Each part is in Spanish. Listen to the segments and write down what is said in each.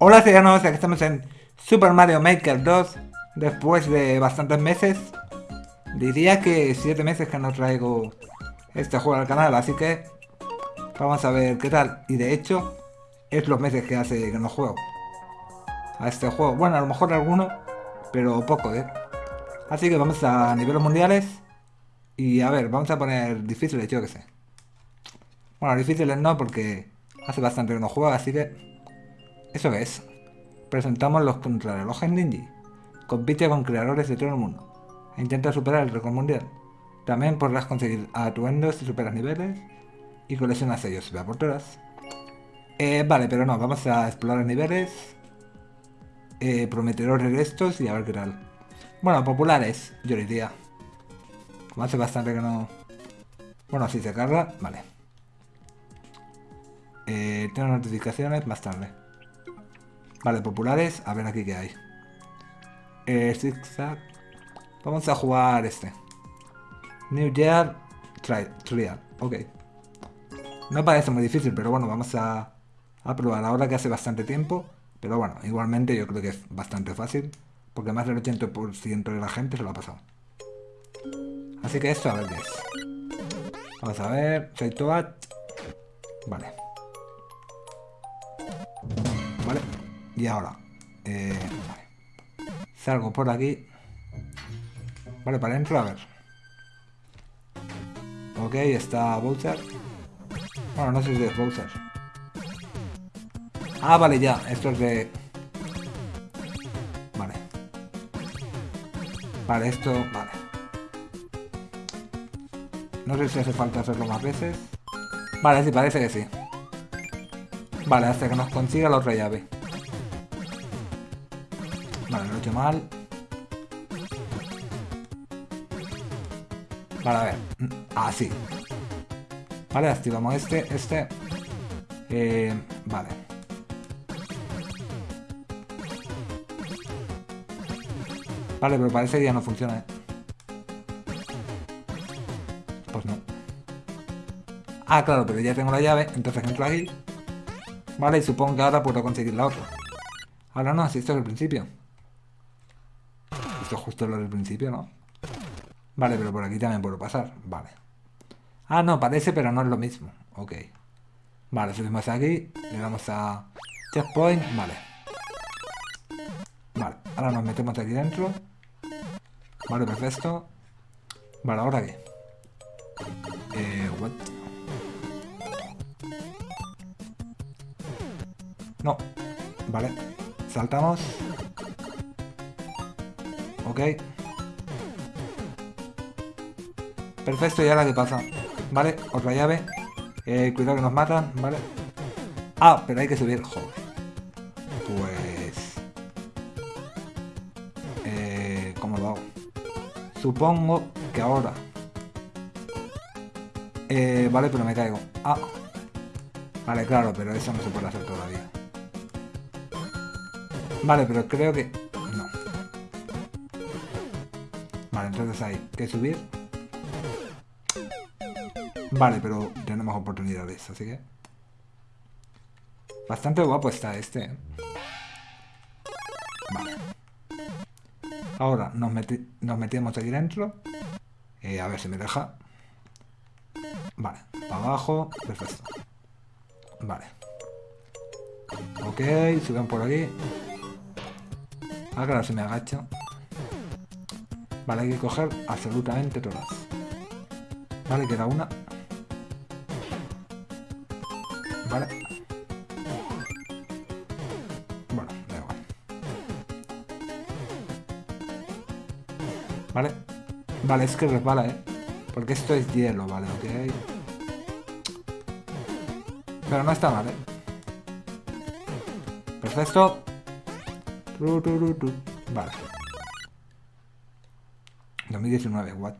Hola ciudadanos, aquí estamos en Super Mario Maker 2 Después de bastantes meses. Diría que 7 meses que no traigo este juego al canal, así que Vamos a ver qué tal. Y de hecho, es los meses que hace que no juego A este juego, bueno a lo mejor alguno Pero poco, eh Así que vamos a niveles mundiales Y a ver, vamos a poner difíciles, yo que sé. Bueno, difíciles no porque Hace bastante que no juego, así que ¿Eso es? Presentamos los contrarrelojes Ninja. Compite con creadores de todo el mundo. E intenta superar el récord mundial. También podrás conseguir atuendos si superas niveles. Y coleccionas sellos y aportadas. Eh, vale, pero no, vamos a explorar niveles. Eh, prometedores de y a ver qué tal. Bueno, populares, yo diría. Como hace bastante que no... Bueno, si se carga, vale. Eh, tengo notificaciones más tarde. Vale, populares. A ver aquí qué hay. Eh, zigzag. Vamos a jugar este. New Year Trial. Ok. No parece muy difícil, pero bueno, vamos a, a probar ahora que hace bastante tiempo. Pero bueno, igualmente yo creo que es bastante fácil. Porque más del 80% de la gente se lo ha pasado. Así que esto a ver qué es. Vamos a ver. Toad. Vale. Vale. Y ahora, eh, salgo por aquí. Vale, para adentro, a ver. Ok, está Bowser. Bueno, no sé si es Bowser. Ah, vale, ya. Esto es de... Vale. Vale, esto... Vale. No sé si hace falta hacerlo más veces. Vale, sí, parece que sí. Vale, hasta que nos consiga la otra llave. Vale, lo he hecho mal. Vale, a ver. Así. Ah, vale, activamos este, este. Eh, vale. Vale, pero parece que ya no funciona, ¿eh? Pues no. Ah, claro, pero ya tengo la llave, entonces entro aquí. Vale, y supongo que ahora puedo conseguir la otra. Ahora no, así esto es el principio. Esto es justo lo del principio, ¿no? Vale, pero por aquí también puedo pasar. Vale. Ah, no, parece, pero no es lo mismo. Ok. Vale, subimos aquí. Le damos a checkpoint. Vale. Vale, ahora nos metemos aquí dentro. Vale, perfecto. Vale, ¿ahora qué? Eh? No. Vale. Saltamos. Perfecto, y ahora qué pasa. Vale, otra llave. Eh, cuidado que nos matan, ¿vale? Ah, pero hay que subir. Joder. Pues... Eh, ¿Cómo lo hago? Supongo que ahora... Eh, vale, pero me caigo. Ah. Vale, claro, pero eso no se puede hacer todavía. Vale, pero creo que... Hay que subir. Vale, pero tenemos oportunidades, así que... Bastante guapo está este. ¿eh? Vale. Ahora nos, nos metemos aquí dentro. Eh, a ver si me deja. Vale, para abajo. Perfecto. Vale. Ok, suben por aquí. Ah, claro, si me agacho. Vale, hay que coger absolutamente todas. Vale, queda una. Vale. Bueno, da igual. Vale. Vale, es que resbala, ¿eh? Porque esto es hielo, vale, ok. Pero no está mal, ¿eh? Perfecto. Vale. 2019, what?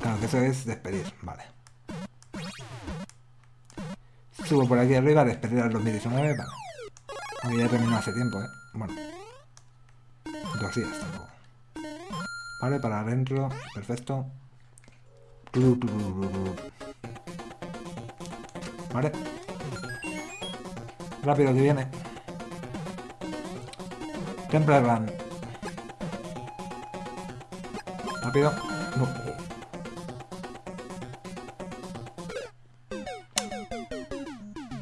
Claro que eso es despedir, vale. Subo por aquí arriba, despedir al 2019, vale. Aunque ya terminó hace tiempo, eh. Bueno. Dos días tampoco. Vale, para adentro, perfecto. Vale. Rápido que viene. Temple Run. Rápido. No.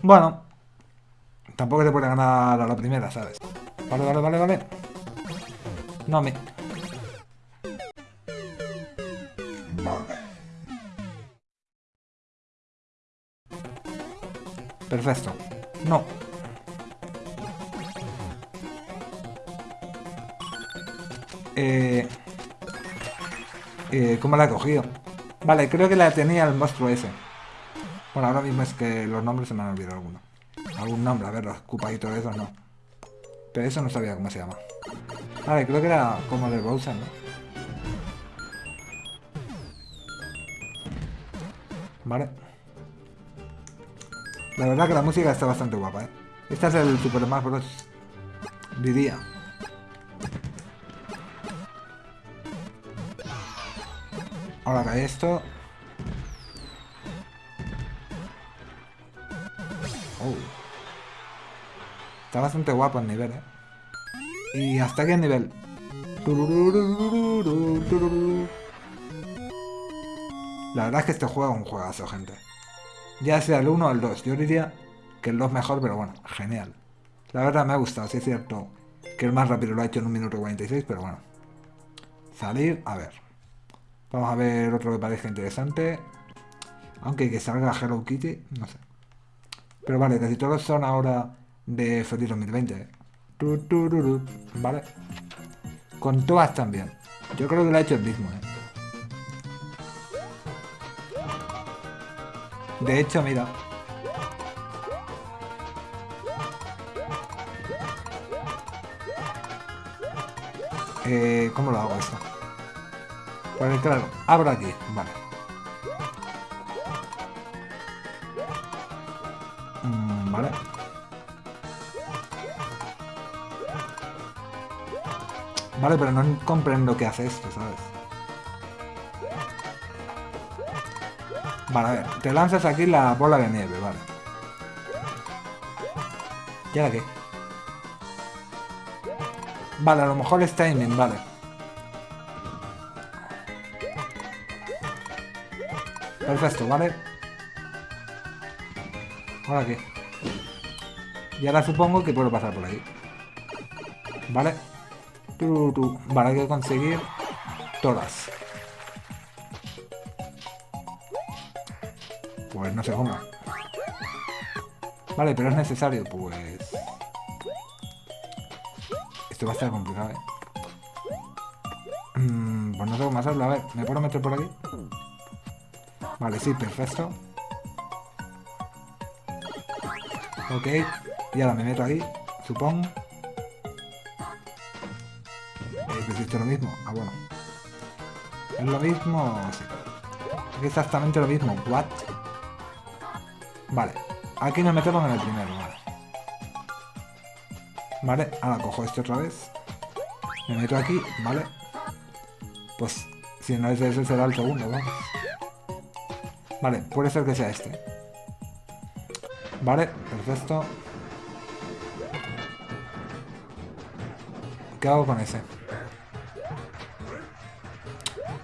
Bueno. Tampoco te puede ganar a la primera, ¿sabes? Vale, vale, vale, vale. No me... Perfecto. No. Eh, eh, ¿Cómo la he cogido? Vale, creo que la tenía el monstruo ese. Bueno, ahora mismo es que los nombres se me han olvidado alguno. Algún nombre, a ver, los Koopa y todo eso no. Pero eso no sabía cómo se llama. Vale, creo que era como de Bowser, ¿no? Vale. La verdad que la música está bastante guapa, ¿eh? Este es el Super Mario Bros. Diría. Ahora cae esto. Oh. Está bastante guapo el nivel, ¿eh? Y hasta qué nivel. La verdad es que este juego es un juegazo, gente. Ya sea el 1 o el 2. Yo diría que el 2 mejor, pero bueno, genial. La verdad me ha gustado, sí es cierto que el más rápido lo ha hecho en un minuto 46, pero bueno. Salir, a ver. Vamos a ver otro que parezca interesante. Aunque que salga Hello Kitty, no sé. Pero vale, casi todos son ahora de Feliz 2020. ¿eh? Vale. Con todas también. Yo creo que lo ha hecho el mismo, ¿eh? De hecho, mira. Eh, ¿Cómo lo hago esto? Pues claro, abro aquí, vale. Vale. Vale, pero no comprendo qué hace esto, ¿sabes? Vale, a ver, te lanzas aquí la bola de nieve, vale. ¿Y ahora qué? Vale, a lo mejor es timing, vale. Perfecto, ¿vale? ¿Ahora qué? Y ahora supongo que puedo pasar por ahí. ¿Vale? Vale, hay que conseguir todas. Pues no sé cómo. Vale, pero es necesario, pues... Esto va a estar complicado, ¿eh? Mm, pues no sé cómo hacerlo. A ver, ¿me puedo meter por aquí? Vale, sí, perfecto. Ok, y ahora me meto aquí, supongo. Eh, es lo mismo. Ah, bueno. ¿Es lo mismo? Sí. Exactamente lo mismo. What? Vale. Aquí nos metemos en el primero, vale. Vale, ahora cojo este otra vez. Me meto aquí, vale. Pues si no es ese será el segundo, vamos. Vale, puede ser que sea este. Vale, perfecto. ¿Qué hago con ese?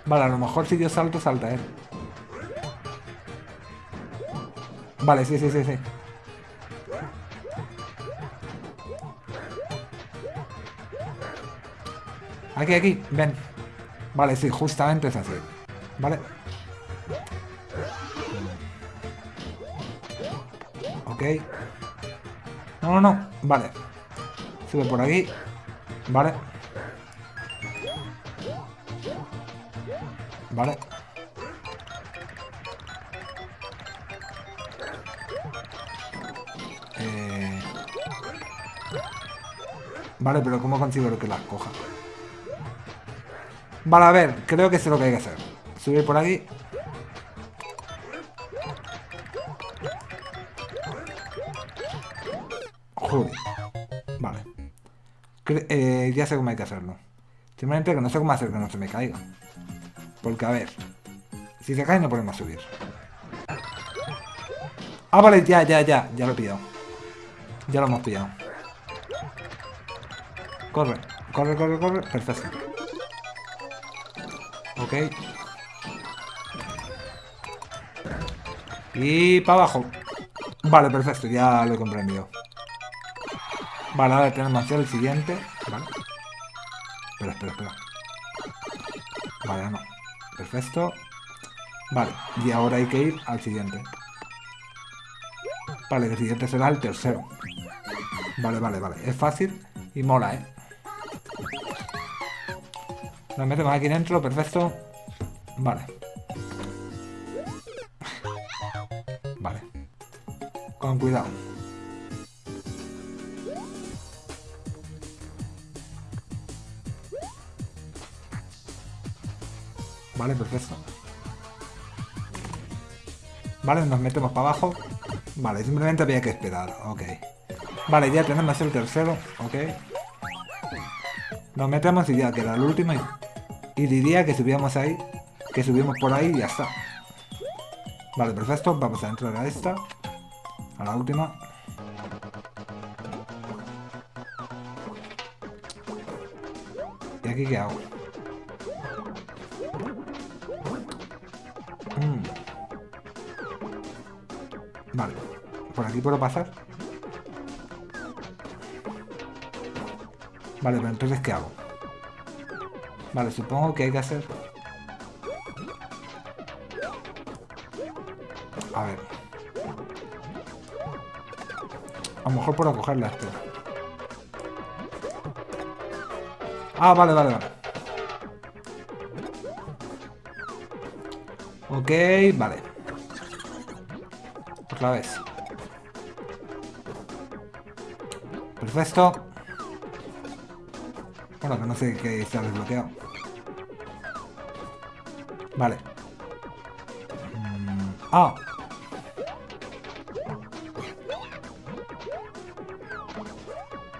Vale, a lo mejor si yo salto, salta él. Vale, sí, sí, sí, sí. Aquí, aquí, ven. Vale, sí, justamente es así. Vale. No, no, no. Vale. Sube por aquí. Vale. Vale. Eh... Vale, pero ¿cómo consigo que las coja? Vale, a ver, creo que sé lo que hay que hacer. Subir por aquí. Vale. Eh, ya sé cómo hay que hacerlo. Simplemente que no sé cómo hacer que no se me caiga. Porque, a ver. Si se cae no podemos subir. Ah, vale, ya, ya, ya. Ya lo he pillado. Ya lo hemos pillado. Corre, corre, corre, corre. Perfecto. Ok. Y para abajo. Vale, perfecto, ya lo he comprendido. Vale, ahora tenemos que hacer el siguiente. Vale. Espera, espera, espera. Vale, no. Perfecto. Vale, y ahora hay que ir al siguiente. Vale, el siguiente será el tercero. Vale, vale, vale. Es fácil y mola, ¿eh? Nos metemos aquí dentro, perfecto. Vale. Vale. Con cuidado. Vale, perfecto. Vale, nos metemos para abajo. Vale, simplemente había que esperar. Ok. Vale, ya tenemos el tercero. Ok. Nos metemos y ya queda el último. Y, diría que subíamos ahí. Que subimos por ahí y ya está. Vale, perfecto. Vamos a entrar a esta. A la última. ¿Y aquí qué hago? Aquí puedo pasar? Vale, pero entonces ¿qué hago? Vale, supongo que hay que hacer... A ver. A lo mejor puedo cogerla esto. Ah, vale, vale, vale. Ok, vale. Otra vez. Perfecto. Bueno, que no sé qué está desbloqueado. Vale. Mm, ah.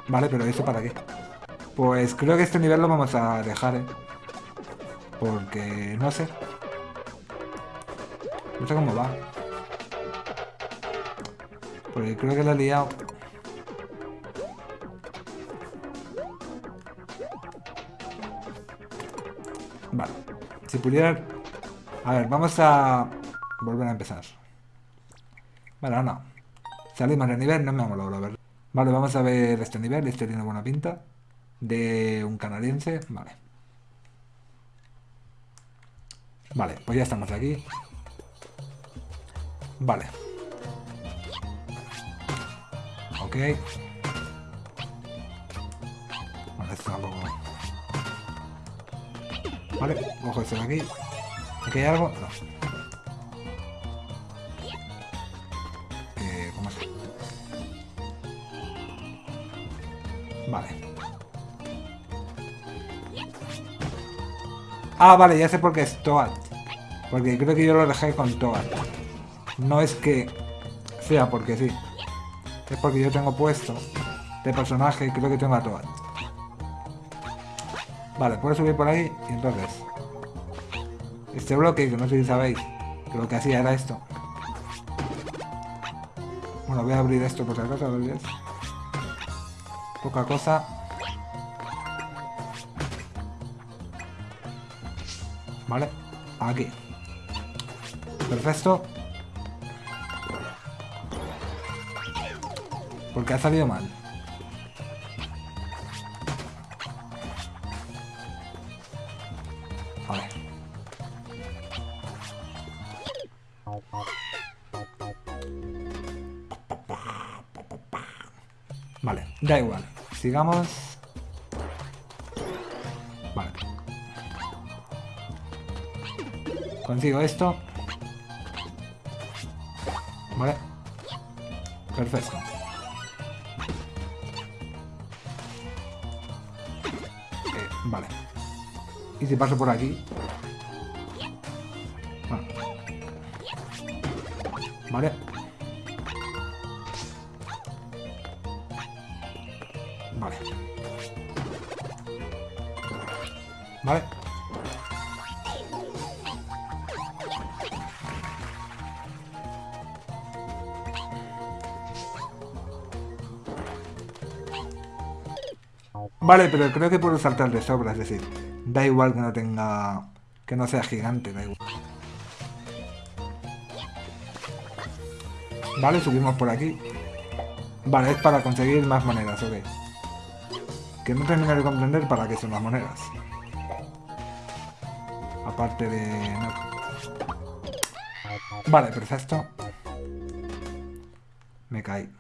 Vale, pero ¿eso para qué? Pues creo que este nivel lo vamos a dejar, ¿eh? Porque... no sé. No sé cómo va. Porque creo que lo he liado. Vale. Si pudiera... A ver, vamos a... Volver a empezar. Vale, no. Salimos de nivel, no me vamos a lograr Vale, vamos a ver este nivel. Este tiene buena pinta. De un canadiense. Vale. Vale, pues ya estamos aquí. Vale. Ok. Vale, esto tampoco... Vale, cojo esto de aquí. ¿Aquí hay algo? No. Eh, ¿Cómo es? Vale. Ah, vale, ya sé por qué es Toad. Porque creo que yo lo dejé con Toad. No es que sea porque sí. Es porque yo tengo puesto de personaje y creo que tengo a Toad. Vale, puedo subir por ahí y entonces... Este bloque, que no sé si sabéis, que lo que hacía era esto. Bueno, voy a abrir esto por si acaso, ¿ves? Poca cosa. Vale, aquí. Perfecto. Porque ha salido mal. Da igual. Sigamos. Vale. Consigo esto. Vale. Perfecto. Eh, vale. Y si paso por aquí... Vale. Vale. Vale, pero creo que puedo saltar de sobra, es decir, da igual que no tenga... que no sea gigante, da igual. Vale, subimos por aquí. Vale, es para conseguir más monedas, ok. Que no termino de comprender para qué son las monedas. Aparte de... Vale, perfecto. Me caí.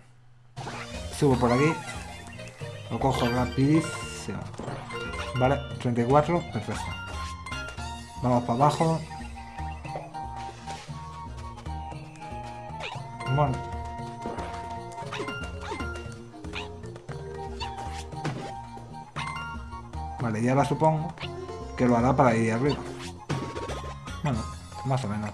Subo por aquí. Lo cojo rapidísimo. Vale, 34, perfecto. Vamos para abajo. Bueno. Vale, ya la supongo que lo hará para ir arriba. Más o menos.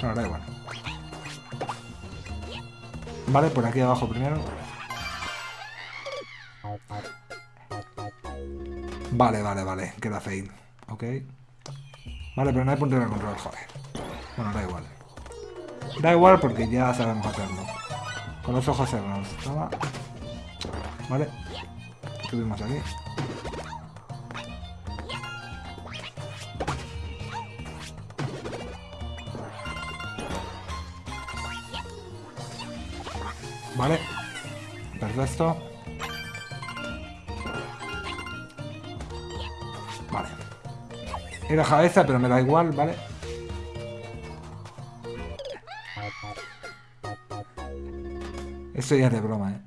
Bueno, da igual. Vale, por aquí abajo primero. Vale, vale, vale. Queda fail. Ok. Vale, pero no hay punto de control, joder. Bueno, da igual. Da igual porque ya sabemos hacerlo. Con los ojos cerrados. Vale. Subimos aquí. Vale. Perfecto. Vale. Era cabeza, pero me da igual, ¿vale? Eso ya es de broma, ¿eh?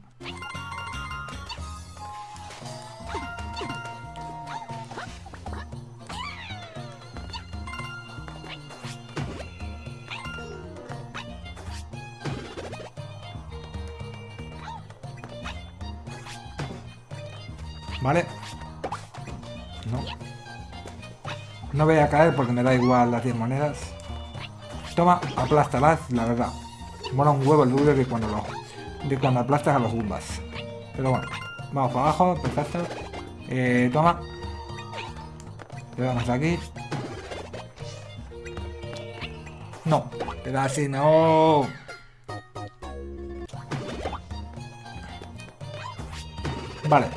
¿Vale? No. No voy a caer porque me da igual las 10 monedas. Toma, aplástalas, la verdad. Mola un huevo el duro de cuando lo, de cuando aplastas a los Goombas. Pero bueno, vamos para abajo, perfecto. Eh, toma. Le damos aquí. No, pero así no. Vale,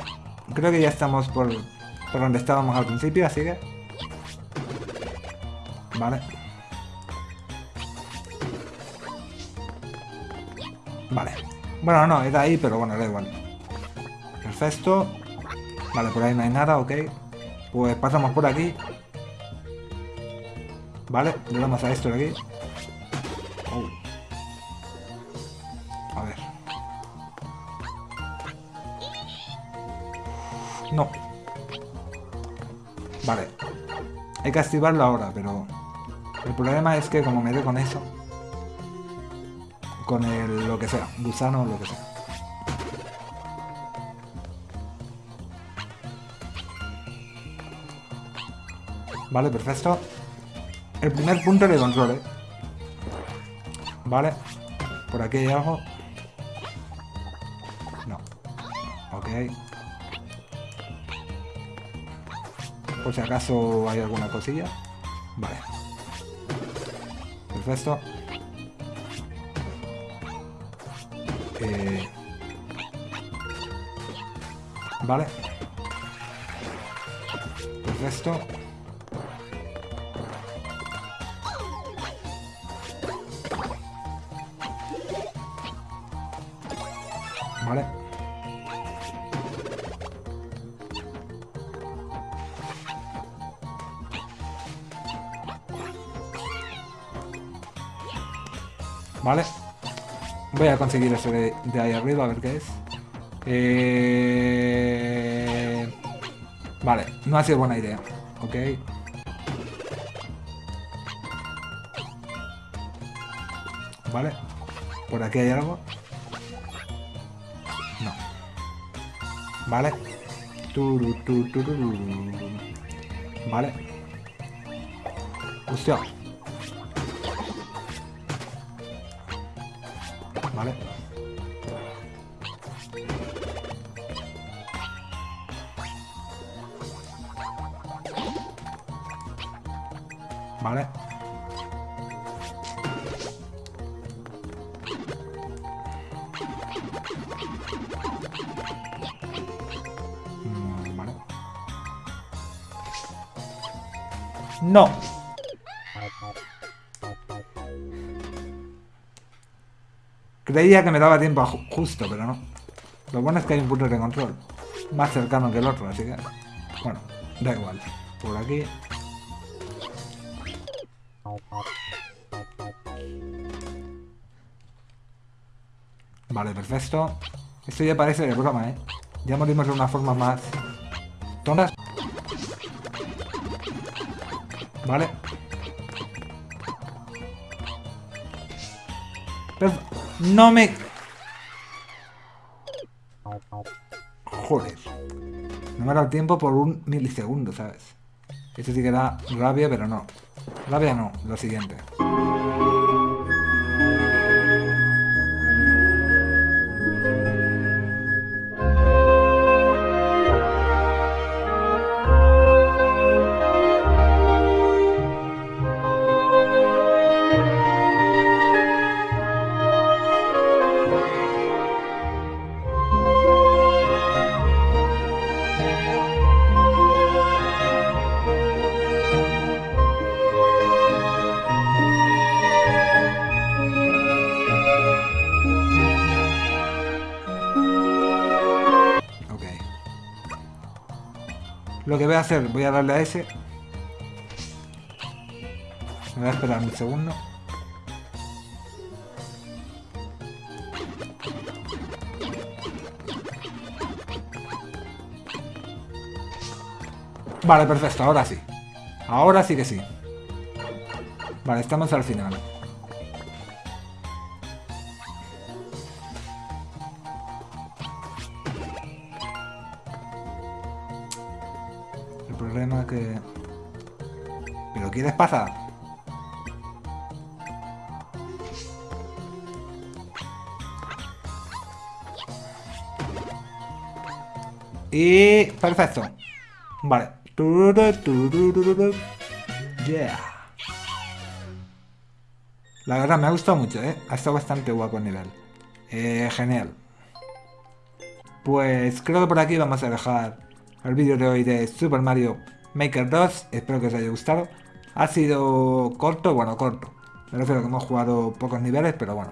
creo que ya estamos por, por donde estábamos al principio, así que... Vale. Vale. Bueno, no, era ahí, pero bueno, da igual. Perfecto. Vale, por ahí no hay nada, ok. Pues pasamos por aquí. Vale, le a esto de aquí. Vale. Hay que activarlo ahora, pero... El problema es que como me dé con eso... Con el lo que sea, gusano o lo que sea. Vale, perfecto. El primer punto de control, ¿eh? Vale. Por aquí hay algo. No. Ok. Por si acaso hay alguna cosilla. Vale. Perfecto. Eh... Vale. Perfecto. Vale. Voy a conseguir eso de, ahí arriba, a ver qué es. Eh... Vale, no ha sido buena idea. Ok. Vale. Por aquí hay algo. No. Vale. Vale. Hostia. Vale. Mm, vale. No. Creía que me daba tiempo justo, pero no. Lo bueno es que hay un punto de control. Más cercano que el otro, así que... Bueno, da igual. Por aquí... perfecto. Esto ya parece de broma, ¿eh? Ya morimos de una forma más... tontas. Vale. No me... Joder. No me ha dado tiempo por un milisegundo, ¿sabes? Esto sí que da rabia, pero no. Rabia no, lo siguiente. Voy a hacer, voy a darle a ese. Me voy a esperar un segundo. Vale, perfecto, ahora sí. Ahora sí que sí. Vale, estamos al final. Problema que... ¿Pero quieres pasar? Y... Perfecto. Vale. Yeah. La verdad me ha gustado mucho, ¿eh? Ha estado bastante guapo el nivel. Eh, genial. Pues creo que por aquí vamos a dejar el vídeo de hoy de Super Mario Maker 2. Espero que os haya gustado. Ha sido corto, bueno, corto. Me refiero que hemos jugado pocos niveles, pero bueno.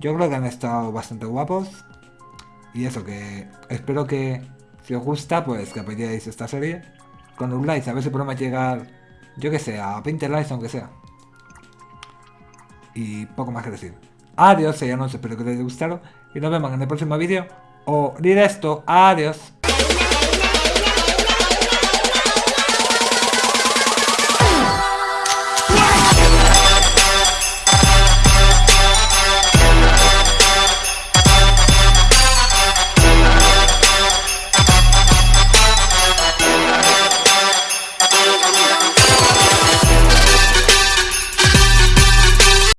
Yo creo que han estado bastante guapos. Y eso, que espero que si os gusta, pues que apoyéis esta serie. Con un like, a ver si podemos llegar, yo que sé, a 20 likes aunque sea. Y poco más que decir. Adiós, ya no espero que os haya gustado. Y nos vemos en el próximo vídeo. O directo, adiós.